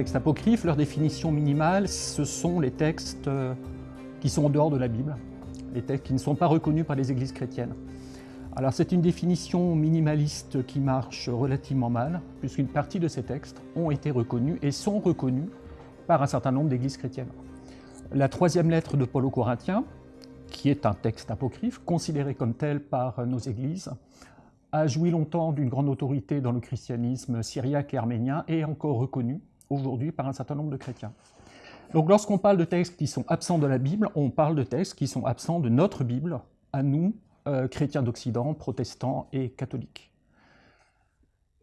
textes apocryphes, leur définition minimale, ce sont les textes euh, qui sont en dehors de la Bible, les textes qui ne sont pas reconnus par les églises chrétiennes. Alors c'est une définition minimaliste qui marche relativement mal, puisqu'une partie de ces textes ont été reconnus et sont reconnus par un certain nombre d'églises chrétiennes. La troisième lettre de Paul aux Corinthiens, qui est un texte apocryphe, considéré comme tel par nos églises, a joui longtemps d'une grande autorité dans le christianisme syriaque et arménien et est encore reconnu aujourd'hui par un certain nombre de chrétiens. Donc lorsqu'on parle de textes qui sont absents de la Bible, on parle de textes qui sont absents de notre Bible, à nous, euh, chrétiens d'Occident, protestants et catholiques.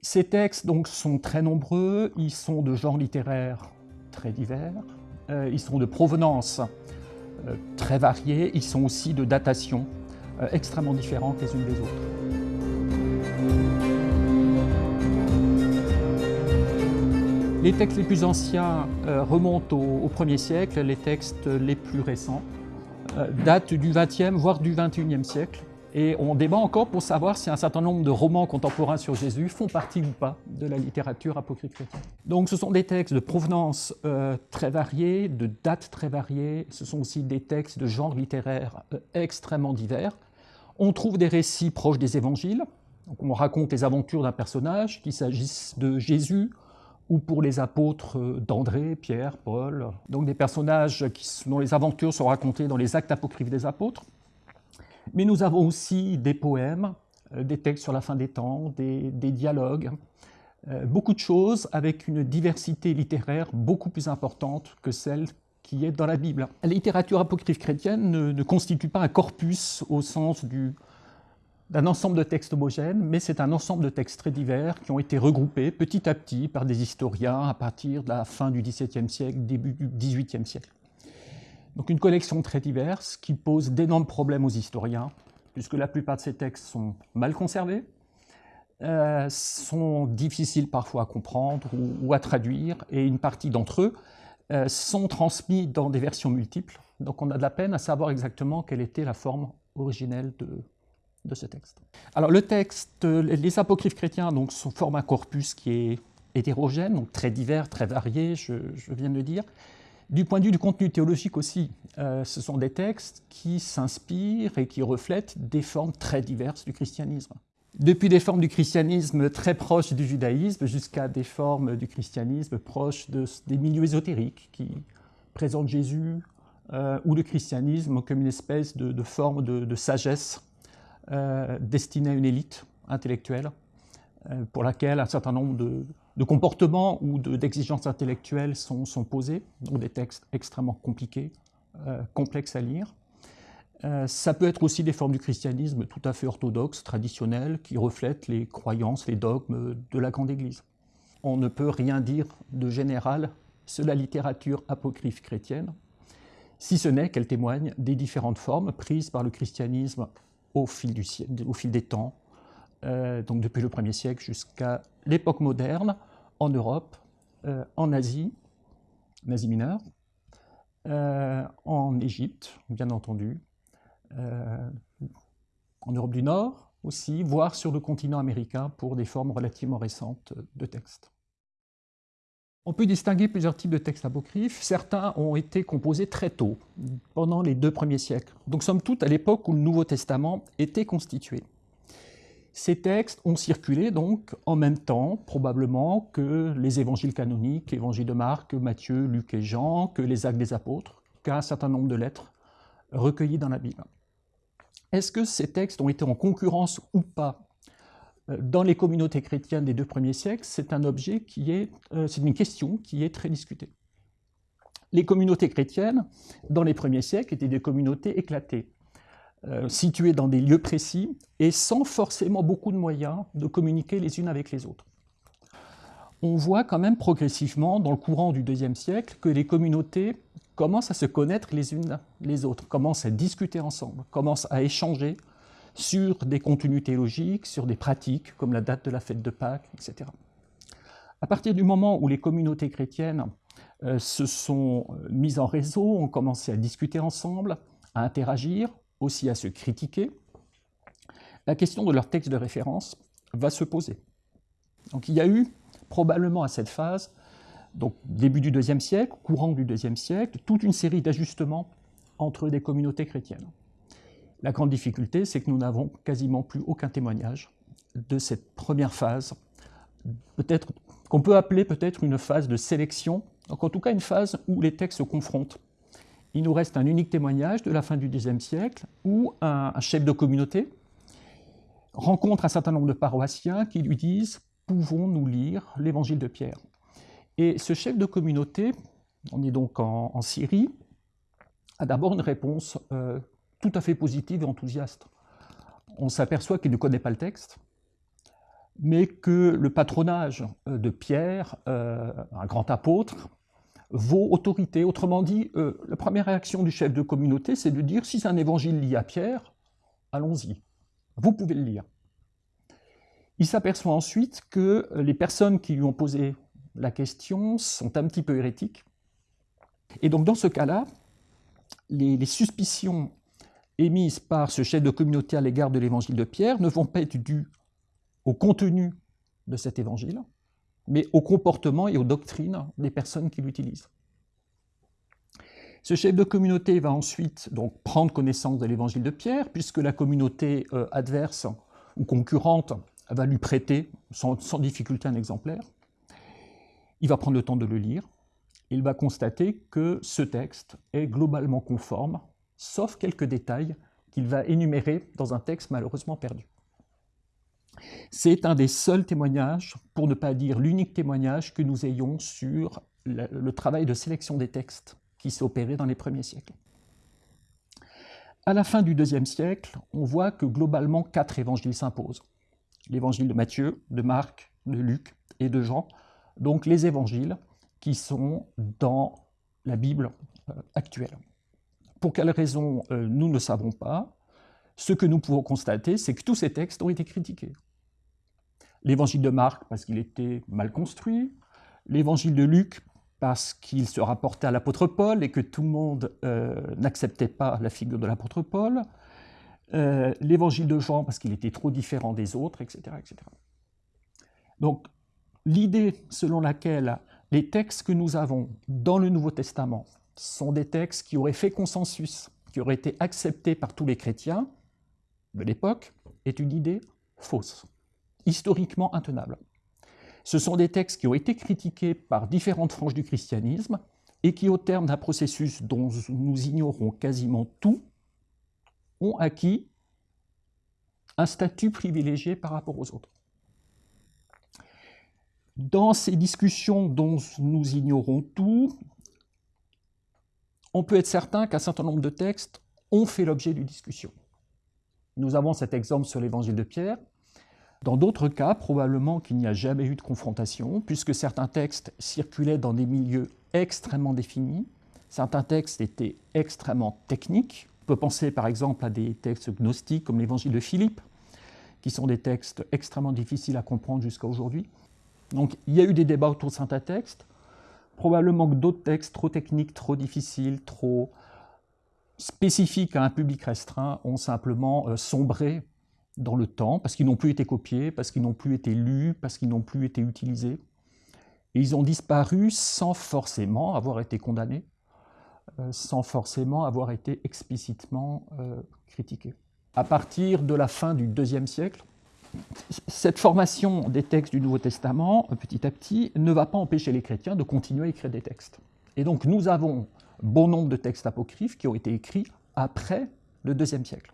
Ces textes donc sont très nombreux, ils sont de genre littéraire très divers, euh, ils sont de provenance euh, très variée, ils sont aussi de datation extrêmement différentes les unes des autres. Les textes les plus anciens remontent au, au, 1er siècle, les textes les plus récents datent du 20e, voire du 21e siècle. Et on débat encore pour savoir si un certain nombre de romans contemporains sur Jésus font partie ou pas de la littérature apocryphe chrétienne. Donc ce sont des textes de provenance euh, très variés, de dates très variées, ce sont aussi des textes de genre littéraire euh, extrêmement divers. On trouve des récits proches des évangiles, on raconte les aventures d'un personnage, qu'il s'agisse de Jésus ou pour les apôtres euh, d'André, Pierre, Paul, donc des personnages dont les aventures sont racontées dans les actes apocryphes des apôtres. Mais nous avons aussi des poèmes, euh, des textes sur la fin des temps, des, dialogues, euh, beaucoup de choses avec une diversité littéraire beaucoup plus importante que celle qui est dans la Bible. La littérature apocryphe chrétienne ne, constitue pas un corpus au sens d'un ensemble de textes homogènes, mais c'est un ensemble de textes très divers qui ont été regroupés petit à petit par des historiens à partir de la fin du XVIIe siècle, début du XVIIIe siècle. Donc une collection très diverse qui pose d'énormes problèmes aux historiens, puisque la plupart de ces textes sont mal conservés, euh, sont difficiles parfois à comprendre ou, à traduire, et une partie d'entre eux euh, sont transmis dans des versions multiples. Donc on a de la peine à savoir exactement quelle était la forme originelle de, de ce texte. Alors le texte, les apocryphes chrétiens donc, forment un corpus qui est hétérogène, donc très divers, très varié, je, je viens de le dire, du point de vue du contenu théologique aussi, euh, ce sont des textes qui s'inspirent et qui reflètent des formes très diverses du christianisme. Depuis des formes du christianisme très proches du judaïsme jusqu'à des formes du christianisme proches des milieux ésotériques qui présentent Jésus euh, ou le christianisme comme une espèce de, forme de, sagesse euh, destinée à une élite intellectuelle pour laquelle un certain nombre de, comportements ou d'exigences intellectuelles sont, sont, posés, donc des textes extrêmement compliqués, euh, complexes à lire. Euh, ça peut être aussi des formes du christianisme tout à fait orthodoxes, traditionnelles, qui reflètent les croyances, les dogmes de la Grande Église. On ne peut rien dire de général sur la littérature apocryphe chrétienne, si ce n'est qu'elle témoigne des différentes formes prises par le christianisme au fil, des temps, euh, donc depuis le 1er siècle jusqu'à l'époque moderne, en Europe, euh, en Asie, en Asie mineure, euh, en Égypte, bien entendu, en Europe du Nord aussi, voire sur le continent américain pour des formes relativement récentes de textes. On peut distinguer plusieurs types de textes apocryphes. Certains ont été composés très tôt, pendant les deux premiers siècles. Donc, somme toute, à l'époque où le Nouveau Testament était constitué. Ces textes ont circulé donc en même temps, probablement, que les évangiles canoniques, l'évangile de Marc, Matthieu, Luc et Jean, que les actes des apôtres, qu'un certain nombre de lettres recueillies dans la Bible. Est-ce que ces textes ont été en concurrence ou pas dans les communautés chrétiennes des deux premiers siècles C'est un objet qui est, euh, c'est une question qui est très discutée. Les communautés chrétiennes, dans les premiers siècles, étaient des communautés éclatées. Euh, situées dans des lieux précis et sans forcément beaucoup de moyens de communiquer les unes avec les autres. On voit quand même progressivement, dans le courant du deuxième siècle, que les communautés commencent à se connaître les unes les autres, commencent à discuter ensemble, commencent à échanger sur des contenus théologiques, sur des pratiques comme la date de la fête de Pâques, etc. À partir du moment où les communautés chrétiennes euh, se sont euh, mises en réseau, ont commencé à discuter ensemble, à interagir, aussi à se critiquer, la question de leur texte de référence va se poser. Donc il y a eu probablement à cette phase donc début du IIe siècle, courant du IIe siècle, toute une série d'ajustements entre des communautés chrétiennes. La grande difficulté, c'est que nous n'avons quasiment plus aucun témoignage de cette première phase, peut-être qu'on peut appeler peut-être une phase de sélection, donc en tout cas une phase où les textes se confrontent. Il nous reste un unique témoignage de la fin du Xe siècle où un, chef de communauté rencontre un certain nombre de paroissiens qui lui disent Pouvons-nous lire l'évangile de Pierre? Et ce chef de communauté, on est donc en, Syrie, a d'abord une réponse euh, tout à fait positive et enthousiaste. On s'aperçoit qu'il ne connaît pas le texte, mais que le patronage euh, de Pierre, euh, un grand apôtre, vaut autorité. Autrement dit, euh, la première réaction du chef de communauté, c'est de dire si c'est un évangile lié à Pierre, allons-y, vous pouvez le lire. Il s'aperçoit ensuite que les personnes qui lui ont posé la question sont un petit peu hérétiques. Et donc dans ce cas-là, les, les suspicions émises par ce chef de communauté à l'égard de l'évangile de Pierre ne vont pas être dues au contenu de cet évangile, mais au comportement et aux doctrines des personnes qui l'utilisent. Ce chef de communauté va ensuite donc prendre connaissance de l'évangile de Pierre, puisque la communauté euh, adverse ou concurrente va lui prêter sans, difficulté un exemplaire. Il va prendre le temps de le lire. Il va constater que ce texte est globalement conforme, sauf quelques détails qu'il va énumérer dans un texte malheureusement perdu. C'est un des seuls témoignages, pour ne pas dire l'unique témoignage que nous ayons sur le, travail de sélection des textes qui s'est opéré dans les premiers siècles. À la fin du IIe siècle, on voit que globalement quatre évangiles s'imposent. L'évangile de Matthieu, de Marc, de Luc et de Jean, donc les évangiles qui sont dans la Bible euh, actuelle. Pour quelles raisons, euh, nous ne savons pas. Ce que nous pouvons constater, c'est que tous ces textes ont été critiqués l'évangile de Marc parce qu'il était mal construit, l'évangile de Luc parce qu'il se rapportait à l'apôtre Paul et que tout le monde euh, n'acceptait pas la figure de l'apôtre Paul, euh, l'évangile de Jean parce qu'il était trop différent des autres, etc. etc. Donc l'idée selon laquelle les textes que nous avons dans le Nouveau Testament sont des textes qui auraient fait consensus, qui auraient été acceptés par tous les chrétiens de l'époque, est une idée fausse historiquement intenables. Ce sont des textes qui ont été critiqués par différentes franges du christianisme et qui, au terme d'un processus dont nous ignorons quasiment tout, ont acquis un statut privilégié par rapport aux autres. Dans ces discussions dont nous ignorons tout, on peut être certain qu'un certain nombre de textes ont fait l'objet d'une discussion. Nous avons cet exemple sur l'évangile de Pierre, dans d'autres cas, probablement qu'il n'y a jamais eu de confrontation, puisque certains textes circulaient dans des milieux extrêmement définis, certains textes étaient extrêmement techniques. On peut penser par exemple à des textes gnostiques comme l'évangile de Philippe, qui sont des textes extrêmement difficiles à comprendre jusqu'à aujourd'hui. Donc il y a eu des débats autour de certains textes, probablement que d'autres textes trop techniques, trop difficiles, trop spécifiques à un public restreint ont simplement euh, sombré dans le temps, parce qu'ils n'ont plus été copiés, parce qu'ils n'ont plus été lus, parce qu'ils n'ont plus été utilisés. Et ils ont disparu sans forcément avoir été condamnés, euh, sans forcément avoir été explicitement euh, critiqués. À partir de la fin du IIe siècle, cette formation des textes du Nouveau Testament, petit à petit, ne va pas empêcher les chrétiens de continuer à écrire des textes. Et donc nous avons bon nombre de textes apocryphes qui ont été écrits après le IIe siècle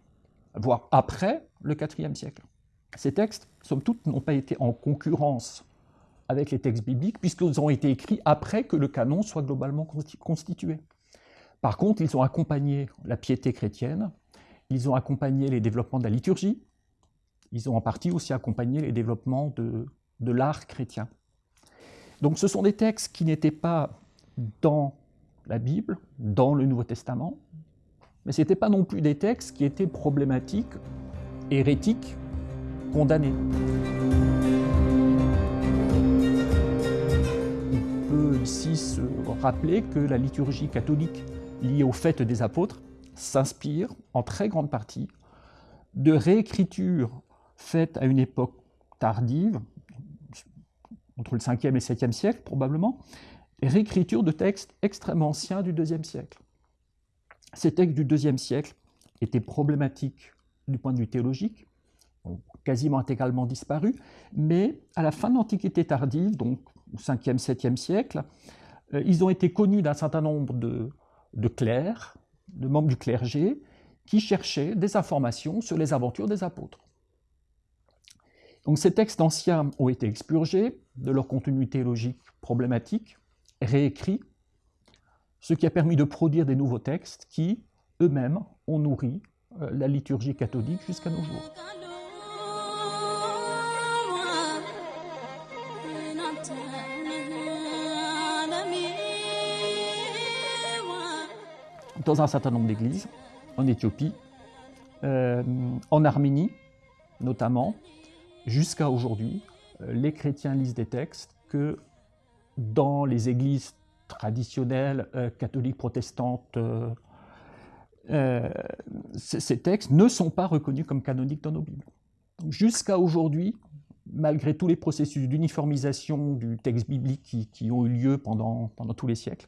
voire après le IVe siècle. Ces textes, somme toute, n'ont pas été en concurrence avec les textes bibliques, puisqu'ils ont été écrits après que le canon soit globalement constitué. Par contre, ils ont accompagné la piété chrétienne, ils ont accompagné les développements de la liturgie, ils ont en partie aussi accompagné les développements de, de l'art chrétien. Donc ce sont des textes qui n'étaient pas dans la Bible, dans le Nouveau Testament, mais ce n'étaient pas non plus des textes qui étaient problématiques, hérétiques, condamnés. On peut ici se rappeler que la liturgie catholique liée au fait des apôtres s'inspire en très grande partie de réécritures faites à une époque tardive, entre le 5e et 7e siècle probablement, réécriture de textes extrêmement anciens du IIe siècle. Ces textes du IIe siècle étaient problématiques du point de vue théologique, quasiment intégralement disparu, mais à la fin de l'Antiquité tardive, donc au 5e, 7e siècle, euh, ils ont été connus d'un certain nombre de clercs, de membres du clergé, qui cherchaient des informations sur les aventures des apôtres. Donc ces textes anciens ont été expurgés de leur contenu théologique problématique, réécrits, ce qui a permis de produire des nouveaux textes qui, eux-mêmes, ont nourri euh, la liturgie catholique jusqu'à nos jours. Dans un certain nombre d'églises, en Éthiopie, euh, en Arménie notamment, jusqu'à aujourd'hui, euh, les chrétiens lisent des textes que dans les églises traditionnelles euh, catholiques protestantes, ces textes ne sont pas reconnus comme canoniques dans nos Bibles. Jusqu'à aujourd'hui, malgré tous les processus d'uniformisation du texte biblique qui, qui, ont eu lieu pendant, pendant tous les siècles,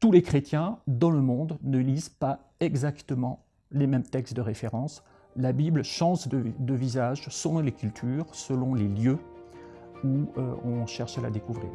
tous les chrétiens dans le monde ne lisent pas exactement les mêmes textes de référence. La Bible change de, visage selon les cultures, selon les lieux où euh, on cherche à la découvrir.